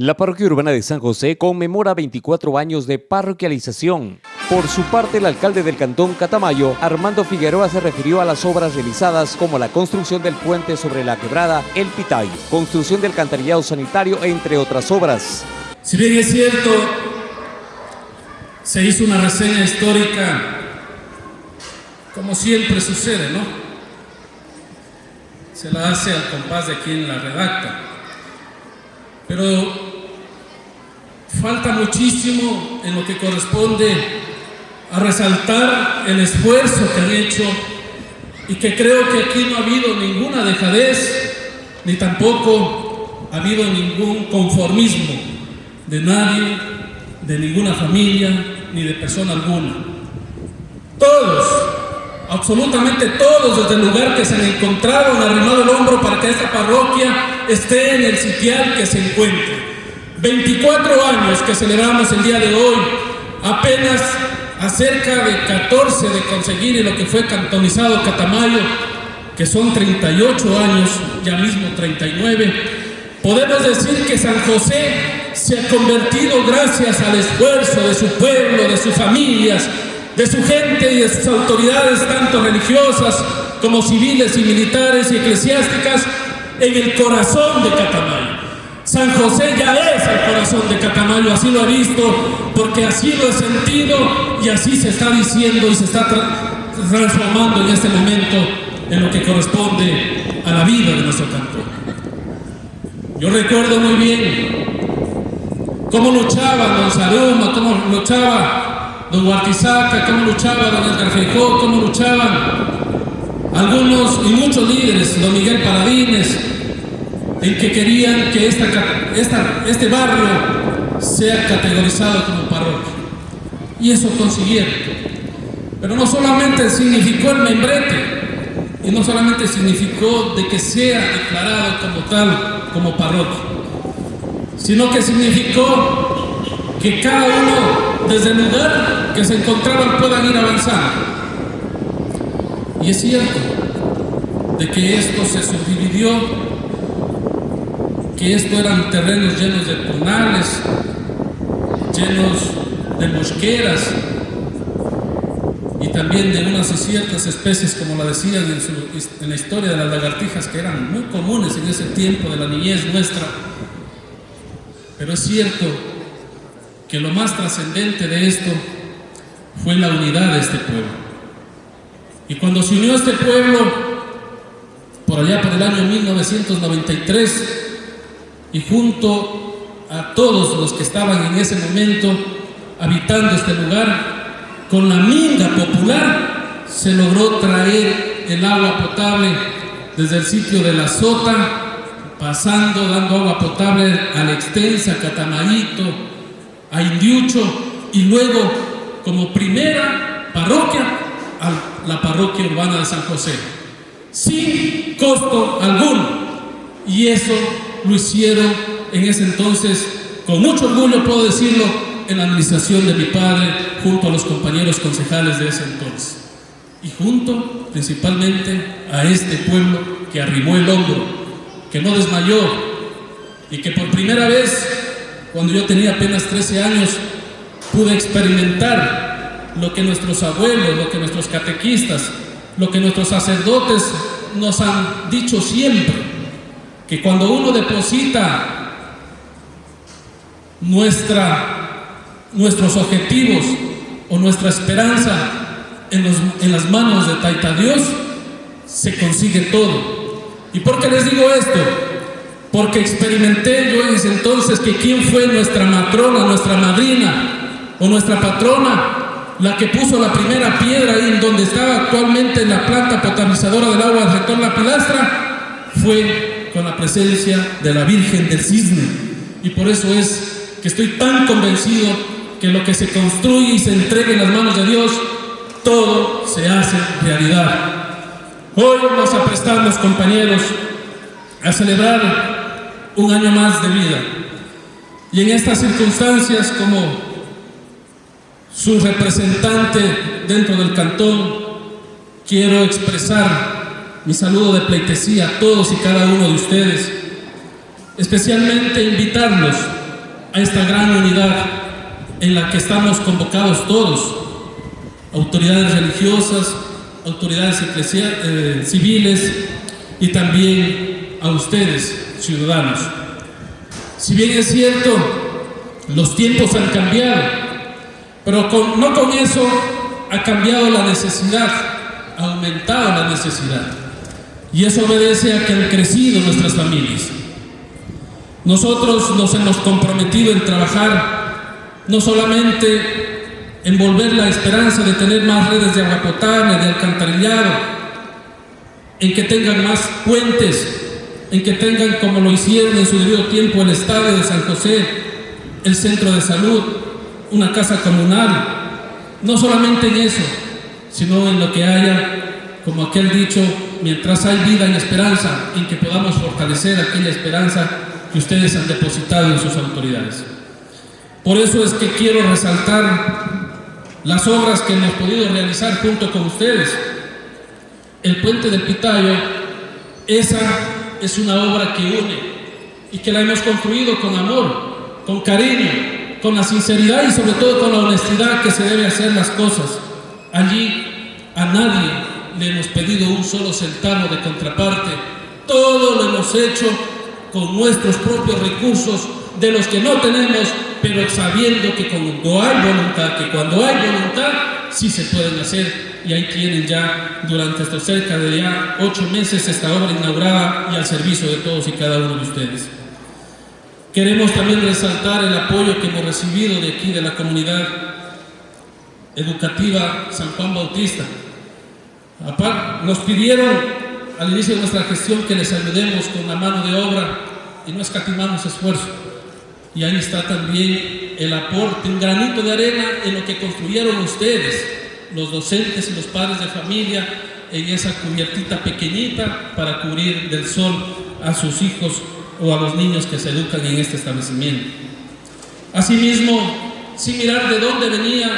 La parroquia urbana de San José conmemora 24 años de parroquialización. Por su parte, el alcalde del cantón Catamayo, Armando Figueroa, se refirió a las obras realizadas como la construcción del puente sobre la quebrada El Pitay, construcción del cantarillado sanitario, entre otras obras. Si bien es cierto, se hizo una reseña histórica, como siempre sucede, ¿no? Se la hace al compás de quien la redacta. Pero falta muchísimo en lo que corresponde a resaltar el esfuerzo que han hecho y que creo que aquí no ha habido ninguna dejadez ni tampoco ha habido ningún conformismo de nadie, de ninguna familia ni de persona alguna. Todos, absolutamente todos desde el lugar que se han encontrado han arrimado el hombro para que esta parroquia esté en el sitial que se encuentre. 24 años que celebramos el día de hoy, apenas a cerca de 14 de conseguir lo que fue cantonizado Catamayo, que son 38 años, ya mismo 39, podemos decir que San José se ha convertido gracias al esfuerzo de su pueblo, de sus familias, de su gente y de sus autoridades, tanto religiosas como civiles y militares y eclesiásticas, en el corazón de Catamayo. San José ya es el corazón de Catamayo, así lo he visto, porque así lo he sentido y así se está diciendo y se está transformando en este momento en lo que corresponde a la vida de nuestro cantón. Yo recuerdo muy bien cómo luchaba don Saruma, cómo luchaba don Huartizaca, cómo luchaba don Edgar cómo luchaban algunos y muchos líderes, don Miguel Paradines, en que querían que este barrio sea categorizado como parroquia. Y eso consiguieron. Pero no solamente significó el membrete, y no solamente significó de que sea declarado como tal, como parroquia, sino que significó que cada uno, desde el lugar que se encontraban, puedan ir avanzando. Y es cierto de que esto se subdividió que esto eran terrenos llenos de tunales, llenos de mosqueras y también de unas ciertas especies, como la decían en, en la historia de las lagartijas, que eran muy comunes en ese tiempo de la niñez nuestra. Pero es cierto que lo más trascendente de esto fue la unidad de este pueblo. Y cuando se unió este pueblo, por allá por el año 1993, y junto a todos los que estaban en ese momento habitando este lugar, con la minga popular se logró traer el agua potable desde el sitio de la Sota, pasando, dando agua potable a la extensa Catamarito, a Indiucho y luego como primera parroquia a la parroquia urbana de San José, sin costo alguno. Y eso lo hicieron en ese entonces, con mucho orgullo puedo decirlo, en la administración de mi padre, junto a los compañeros concejales de ese entonces. Y junto principalmente a este pueblo que arrimó el hombro, que no desmayó y que por primera vez, cuando yo tenía apenas 13 años, pude experimentar lo que nuestros abuelos, lo que nuestros catequistas, lo que nuestros sacerdotes nos han dicho siempre, que cuando uno deposita nuestros objetivos o nuestra esperanza en, las manos de Taita Dios, se consigue todo. ¿Y por qué les digo esto? Porque experimenté yo en ese entonces que quién fue nuestra matrona, nuestra madrina o nuestra patrona, la que puso la primera piedra ahí en donde estaba actualmente la planta potabilizadora del agua del rector La Pilastra, fue con la presencia de la Virgen del Cisne. Y por eso es que estoy tan convencido que lo que se construye y se entrega en las manos de Dios, todo se hace realidad. Hoy nos aprestamos, compañeros, a celebrar un año más de vida. Y en estas circunstancias, como su representante dentro del cantón, quiero expresar mi saludo de pleitesía a todos y cada uno de ustedes, especialmente invitarlos a esta gran unidad en la que estamos convocados todos, autoridades religiosas, autoridades eh, civiles y también a ustedes, ciudadanos. Si bien es cierto, los tiempos han cambiado, pero no con eso ha cambiado la necesidad, ha aumentado la necesidad. Y eso obedece a que han crecido nuestras familias. Nosotros nos hemos comprometido en trabajar no solamente en volver la esperanza de tener más redes de agua potable, de alcantarillado, en que tengan más puentes, en que tengan como lo hicieron en su debido tiempo el estadio de San José, el centro de salud, una casa comunal, no solamente en eso, sino en lo que haya, como aquel dicho, mientras hay vida y esperanza, en que podamos fortalecer aquella esperanza que ustedes han depositado en sus autoridades. Por eso es que quiero resaltar las obras que hemos podido realizar junto con ustedes. El puente del Pitayo, esa es una obra que une y que la hemos construido con amor, con cariño, con la sinceridad y sobre todo con la honestidad que se debe hacer las cosas. Allí a nadie le hemos pedido un solo centavo de contraparte. Todo lo hemos hecho con nuestros propios recursos, de los que no tenemos, pero sabiendo que cuando hay voluntad, que cuando hay voluntad, sí se pueden hacer. Y ahí tienen ya durante estos cerca de ya ocho meses esta obra inaugurada y al servicio de todos y cada uno de ustedes. Queremos también resaltar el apoyo que hemos recibido de aquí, de la comunidad educativa San Juan Bautista. Nos pidieron al inicio de nuestra gestión que les ayudemos con la mano de obra y no escatimamos esfuerzo. Y ahí está también el aporte, un granito de arena en lo que construyeron ustedes, los docentes y los padres de familia, en esa cubiertita pequeñita para cubrir del sol a sus hijos o a los niños que se educan en este establecimiento. Asimismo, sin mirar de dónde venían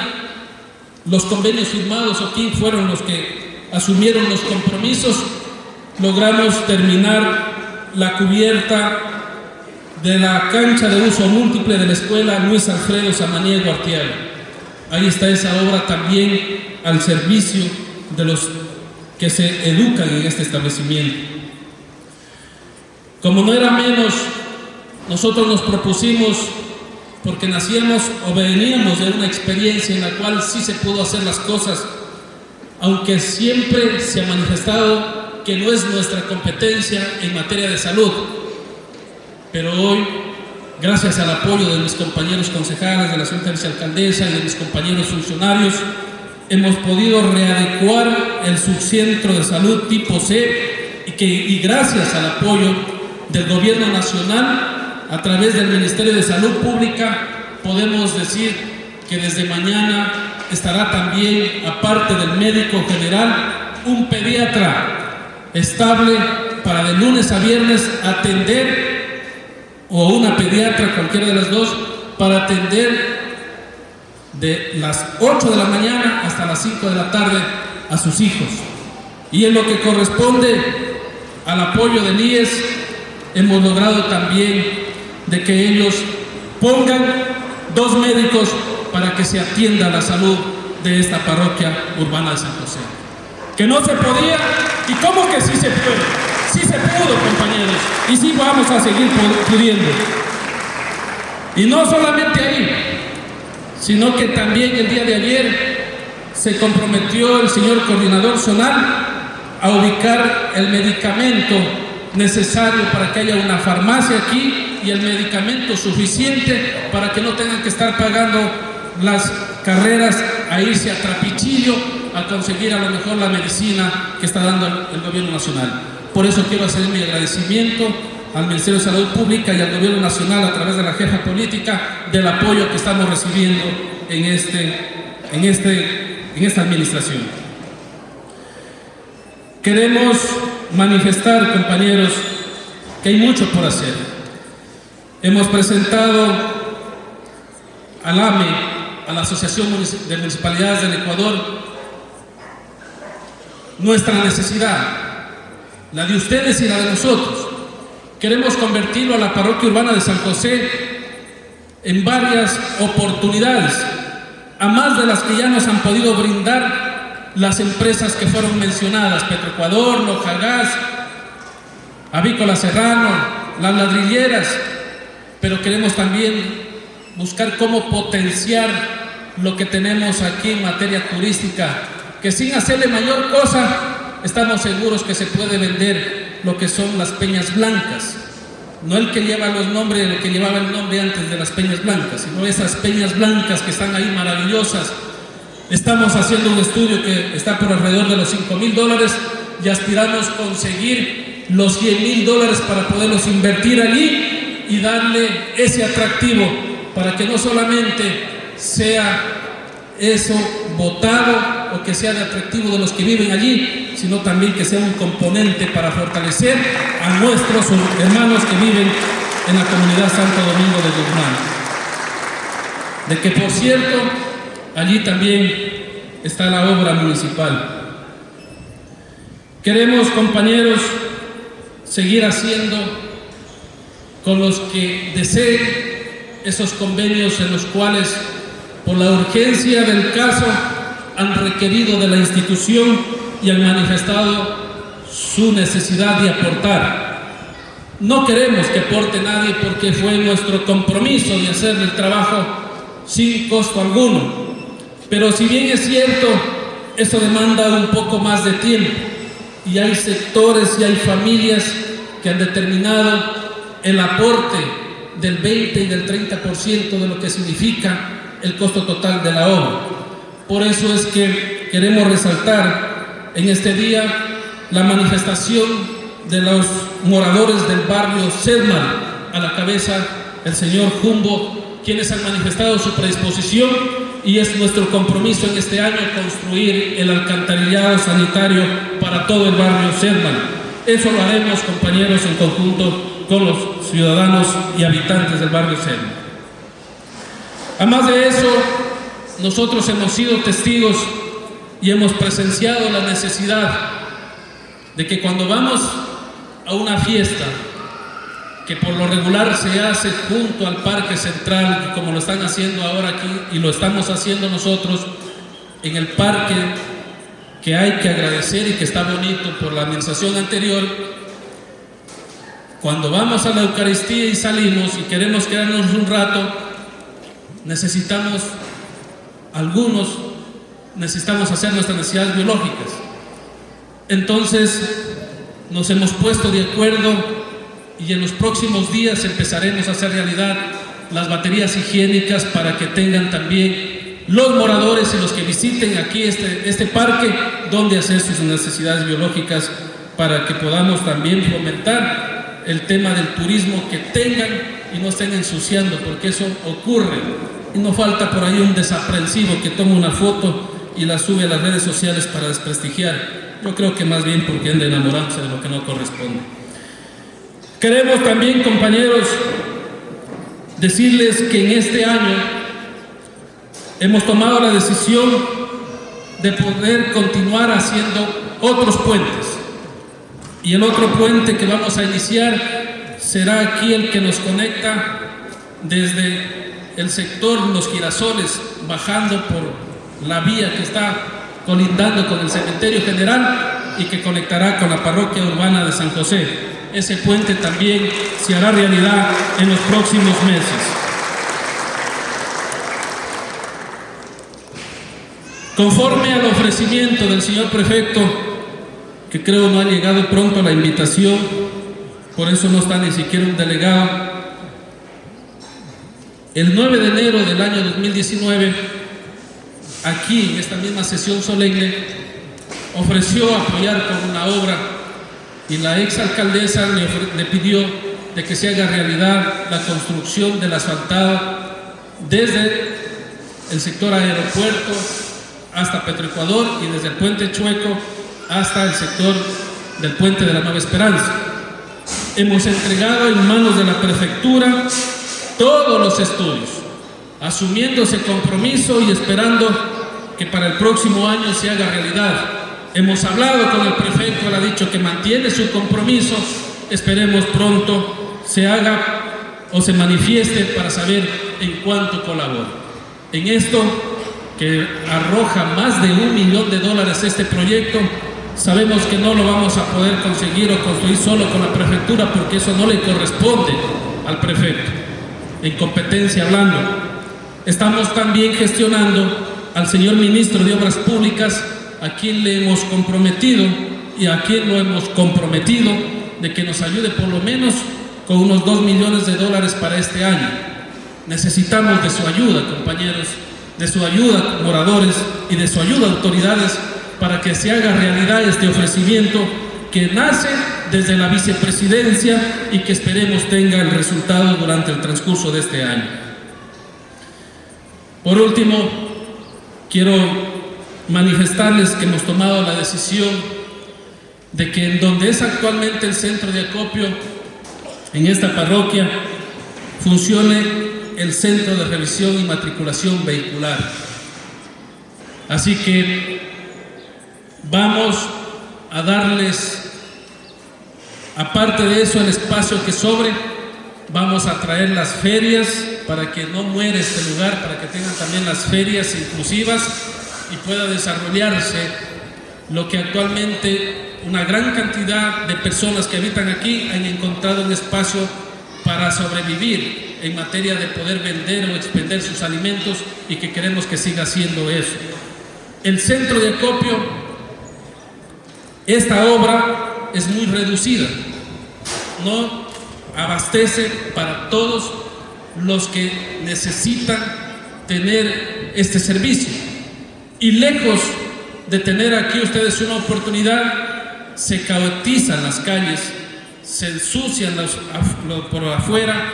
los convenios firmados o quién fueron los que asumieron los compromisos, logramos terminar la cubierta de la cancha de uso múltiple de la escuela Luis Alfredo Samaniego Artiaga. Ahí está esa obra también al servicio de los que se educan en este establecimiento. Como no era menos, nosotros nos propusimos, porque nacíamos o veníamos de una experiencia en la cual sí se pudo hacer las cosas, aunque siempre se ha manifestado que no es nuestra competencia en materia de salud. Pero hoy, gracias al apoyo de mis compañeros concejales, de la Junta Vicealcaldesa y de mis compañeros funcionarios, hemos podido readecuar el subcentro de salud tipo C y, que, y gracias al apoyo del gobierno nacional, a través del Ministerio de Salud Pública, podemos decir que desde mañana estará también, aparte del médico general, un pediatra estable para de lunes a viernes atender, o una pediatra, cualquiera de las dos, para atender de las 8 de la mañana hasta las 5 de la tarde a sus hijos. Y en lo que corresponde al apoyo del IES, hemos logrado también de que ellos pongan dos médicos para que se atienda la salud de esta parroquia urbana de San José. Que no se podía, y cómo que sí se puede. Sí se pudo, compañeros, y sí vamos a seguir pudiendo. Y no solamente ahí, sino que también el día de ayer se comprometió el señor coordinador zonal a ubicar el medicamento necesario para que haya una farmacia aquí y el medicamento suficiente para que no tengan que estar pagando las carreras a irse a Trapichillo a conseguir a lo mejor la medicina que está dando el gobierno nacional. Por eso quiero hacer mi agradecimiento al Ministerio de Salud Pública y al gobierno nacional a través de la jefa política del apoyo que estamos recibiendo en, este, en, este, en esta administración. Queremos manifestar, compañeros, que hay mucho por hacer. Hemos presentado al AME, a la Asociación de Municipalidades del Ecuador, nuestra necesidad, la de ustedes y la de nosotros. Queremos convertirlo a la parroquia urbana de San José en varias oportunidades, a más de las que ya nos han podido brindar las empresas que fueron mencionadas, Petroecuador, Gas, Avícola Serrano, las ladrilleras, pero queremos también buscar cómo potenciar lo que tenemos aquí en materia turística, que sin hacerle mayor cosa, estamos seguros que se puede vender lo que son las peñas blancas, no el que lleva los nombres, el que llevaba el nombre antes de las peñas blancas, sino esas peñas blancas que están ahí maravillosas. Estamos haciendo un estudio que está por alrededor de los 5 mil dólares y aspiramos conseguir los 100 mil dólares para poderlos invertir allí y darle ese atractivo para que no solamente sea eso votado o que sea de atractivo de los que viven allí, sino también que sea un componente para fortalecer a nuestros hermanos que viven en la comunidad Santo Domingo de Guzmán. De que, por cierto, allí también está la obra municipal. Queremos, compañeros, seguir haciendo con los que deseen esos convenios en los cuales, por la urgencia del caso, han requerido de la institución y han manifestado su necesidad de aportar. No queremos que aporte nadie porque fue nuestro compromiso de hacer el trabajo sin costo alguno. Pero si bien es cierto, eso demanda un poco más de tiempo y hay sectores y hay familias que han determinado el aporte del 20 y del 30% de lo que significa el costo total de la obra. Por eso es que queremos resaltar en este día la manifestación de los moradores del barrio Sedman, a la cabeza el señor Jumbo, quienes han manifestado su predisposición y es nuestro compromiso en este año construir el alcantarillado sanitario para todo el barrio Sedman. Eso lo haremos, compañeros, en conjunto con los ciudadanos y habitantes del barrio Sedman. Además de eso, nosotros hemos sido testigos y hemos presenciado la necesidad de que cuando vamos a una fiesta que por lo regular se hace junto al parque central, como lo están haciendo ahora aquí y lo estamos haciendo nosotros en el parque que hay que agradecer y que está bonito por la administración anterior, cuando vamos a la Eucaristía y salimos y queremos quedarnos un rato, necesitamos algunos necesitamos hacer nuestras necesidades biológicas. Entonces nos hemos puesto de acuerdo y en los próximos días empezaremos a hacer realidad las baterías higiénicas para que tengan también los moradores y los que visiten aquí este, este parque donde hacer sus necesidades biológicas para que podamos también fomentar el tema del turismo que tengan y no estén ensuciando porque eso ocurre no falta por ahí un desaprensivo que toma una foto y la sube a las redes sociales para desprestigiar. Yo creo que más bien porque anda enamorándose de lo que no corresponde. Queremos también, compañeros, decirles que en este año hemos tomado la decisión de poder continuar haciendo otros puentes. Y el otro puente que vamos a iniciar será aquí el que nos conecta desde el sector Los Girasoles, bajando por la vía que está colindando con el cementerio general y que conectará con la parroquia urbana de San José. Ese puente también se hará realidad en los próximos meses. Conforme al ofrecimiento del señor prefecto, que creo no ha llegado pronto la invitación, por eso no está ni siquiera un delegado, el 9 de enero del año 2019, aquí en esta misma sesión solemne, ofreció apoyar con una obra y la ex alcaldesa le, pidió de que se haga realidad la construcción del asfaltado desde el sector aeropuerto hasta Petroecuador y desde el puente Chueco hasta el sector del puente de la Nueva Esperanza. Hemos entregado en manos de la prefectura todos los estudios, asumiendo ese compromiso y esperando que para el próximo año se haga realidad. Hemos hablado con el prefecto, él ha dicho que mantiene su compromiso, esperemos pronto se haga o se manifieste para saber en cuanto colabore. En esto, que arroja más de un millón de dólares este proyecto, sabemos que no lo vamos a poder conseguir o construir solo con la prefectura porque eso no le corresponde al prefecto, en competencia hablando. Estamos también gestionando al señor ministro de Obras Públicas, a quien le hemos comprometido y a quien lo hemos comprometido de que nos ayude por lo menos con unos 2 millones de dólares para este año. Necesitamos de su ayuda, compañeros, de su ayuda, moradores, y de su ayuda, autoridades, para que se haga realidad este ofrecimiento que nace desde la vicepresidencia y que esperemos tenga el resultado durante el transcurso de este año. Por último, quiero manifestarles que hemos tomado la decisión de que en donde es actualmente el centro de acopio, en esta parroquia, funcione el centro de revisión y matriculación vehicular. Así que vamos a darles, aparte de eso, el espacio que sobre, vamos a traer las ferias para que no muera este lugar, para que tengan también las ferias inclusivas y pueda desarrollarse lo que actualmente una gran cantidad de personas que habitan aquí han encontrado un espacio para sobrevivir en materia de poder vender o expender sus alimentos y que queremos que siga siendo eso. El centro de acopio, esta obra es muy reducida, no abastece para todos los que necesitan tener este servicio. Y lejos de tener aquí ustedes una oportunidad, se caotizan las calles, se ensucian los, por afuera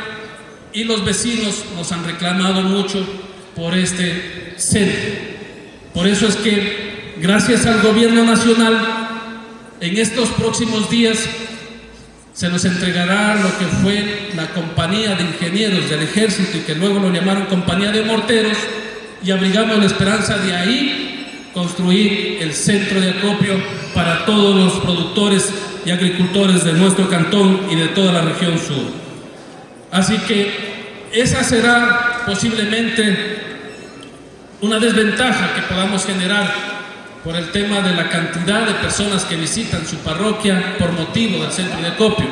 y los vecinos nos han reclamado mucho por este centro. Por eso es que, gracias al gobierno nacional, en estos próximos días se nos entregará lo que fue la compañía de ingenieros del ejército y que luego lo llamaron compañía de morteros y abrigamos la esperanza de ahí construir el centro de acopio para todos los productores y agricultores de nuestro cantón y de toda la región sur. Así que esa será posiblemente una desventaja que podamos generar por el tema de la cantidad de personas que visitan su parroquia por motivo del centro de acopio.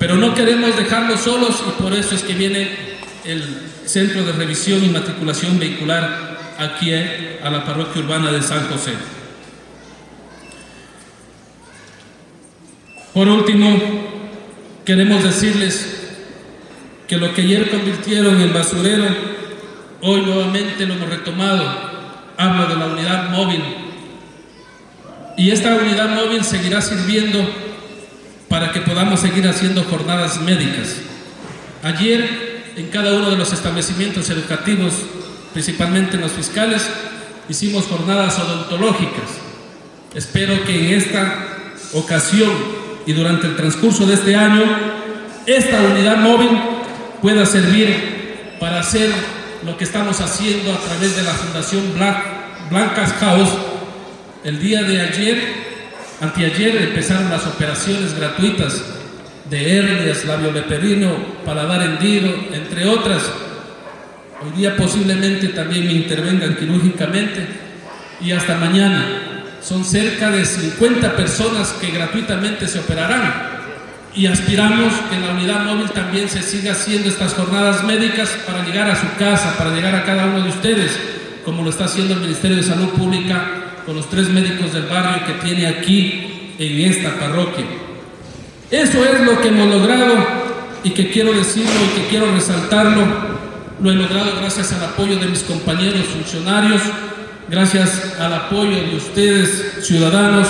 Pero no queremos dejarlos solos y por eso es que viene el centro de revisión y matriculación vehicular aquí eh, a la parroquia urbana de San José. Por último, queremos decirles que lo que ayer convirtieron en basurero, hoy nuevamente lo hemos retomado. Hablo de la unidad móvil y esta unidad móvil seguirá sirviendo para que podamos seguir haciendo jornadas médicas. Ayer, en cada uno de los establecimientos educativos, principalmente en los fiscales, hicimos jornadas odontológicas. Espero que en esta ocasión y durante el transcurso de este año, esta unidad móvil pueda servir para hacer lo que estamos haciendo a través de la Fundación Blancas House el día de ayer, anteayer, empezaron las operaciones gratuitas de hernias, labio leperino, paladar hendido, entre otras. Hoy día posiblemente también me intervengan quirúrgicamente y hasta mañana. Son cerca de 50 personas que gratuitamente se operarán y aspiramos que en la unidad móvil también se siga haciendo estas jornadas médicas para llegar a su casa, para llegar a cada uno de ustedes, como lo está haciendo el Ministerio de Salud Pública con los tres médicos del barrio que tiene aquí en esta parroquia. Eso es lo que hemos logrado y que quiero decirlo y que quiero resaltarlo. Lo he logrado gracias al apoyo de mis compañeros funcionarios, gracias al apoyo de ustedes, ciudadanos,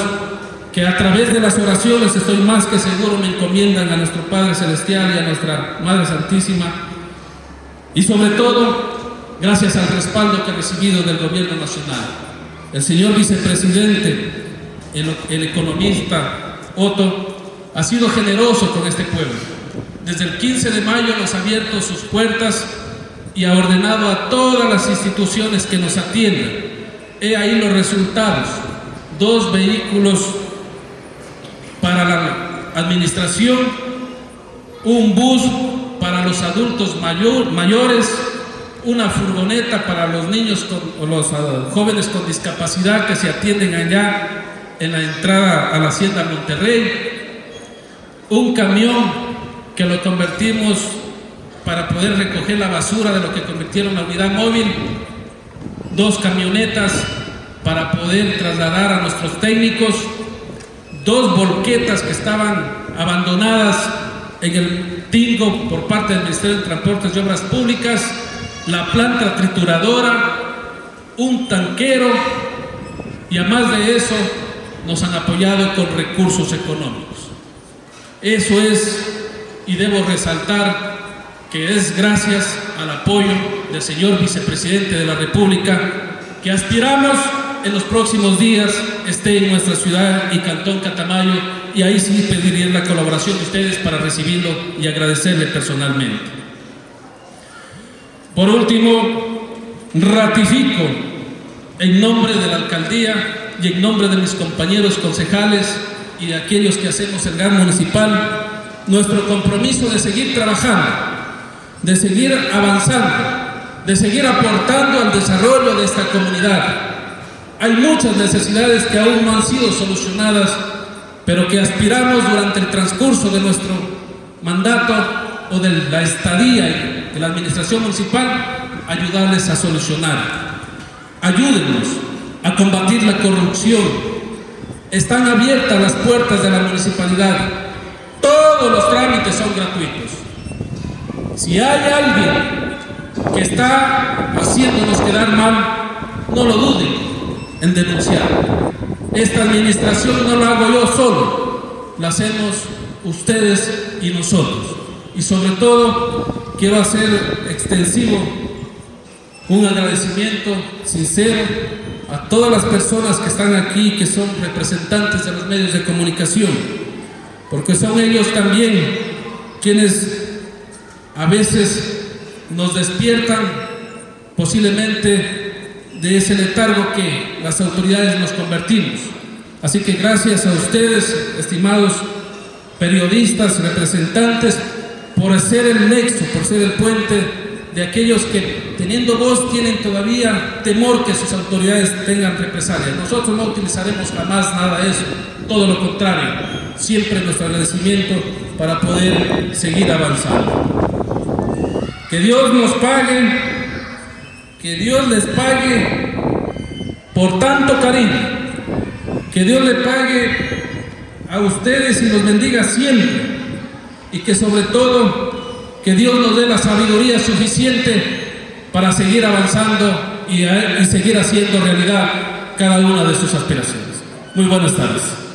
que a través de las oraciones, estoy más que seguro, me encomiendan a nuestro Padre Celestial y a nuestra Madre Santísima. Y sobre todo, gracias al respaldo que he recibido del Gobierno Nacional. El señor vicepresidente, el, economista Otto, ha sido generoso con este pueblo. Desde el 15 de mayo nos ha abierto sus puertas y ha ordenado a todas las instituciones que nos atiendan. He ahí los resultados. Dos vehículos para la administración, un bus para los adultos mayores, una furgoneta para los niños o los ah, jóvenes con discapacidad que se atienden allá en la entrada a la Hacienda Monterrey, un camión que lo convertimos para poder recoger la basura de lo que convirtieron la unidad móvil, dos camionetas para poder trasladar a nuestros técnicos, dos volquetas que estaban abandonadas en el Tingo por parte del Ministerio de Transportes y Obras Públicas, la planta trituradora, un tanquero y además de eso nos han apoyado con recursos económicos. Eso es, y debo resaltar, que es gracias al apoyo del señor vicepresidente de la República que aspiramos en los próximos días esté en nuestra ciudad y Cantón Catamayo y ahí sí pediría la colaboración de ustedes para recibirlo y agradecerle personalmente. Por último, ratifico en nombre de la alcaldía y en nombre de mis compañeros concejales y de aquellos que hacemos el GAN municipal nuestro compromiso de seguir trabajando, de seguir avanzando, de seguir aportando al desarrollo de esta comunidad, hay muchas necesidades que aún no han sido solucionadas, pero que aspiramos durante el transcurso de nuestro mandato o de la estadía de la administración municipal, ayudarles a solucionar. Ayúdenos a combatir la corrupción. Están abiertas las puertas de la municipalidad. Todos los trámites son gratuitos. Si hay alguien que está haciéndonos quedar mal, no lo duden en denunciar. Esta administración no la hago yo solo, la hacemos ustedes y nosotros. Y sobre todo quiero hacer extensivo un agradecimiento sincero a todas las personas que están aquí, que son representantes de los medios de comunicación, porque son ellos también quienes a veces nos despiertan posiblemente de ese letargo que las autoridades nos convertimos. Así que gracias a ustedes, estimados periodistas, representantes, por ser el nexo, por ser el puente de aquellos que teniendo voz tienen todavía temor que sus autoridades tengan represalias. Nosotros no utilizaremos jamás nada de eso, todo lo contrario, siempre nuestro agradecimiento para poder seguir avanzando. Que Dios nos pague que Dios les pague por tanto cariño. Que Dios le pague a ustedes y los bendiga siempre. Y que sobre todo, que Dios nos dé la sabiduría suficiente para seguir avanzando y, y seguir haciendo realidad cada una de sus aspiraciones. Muy buenas tardes.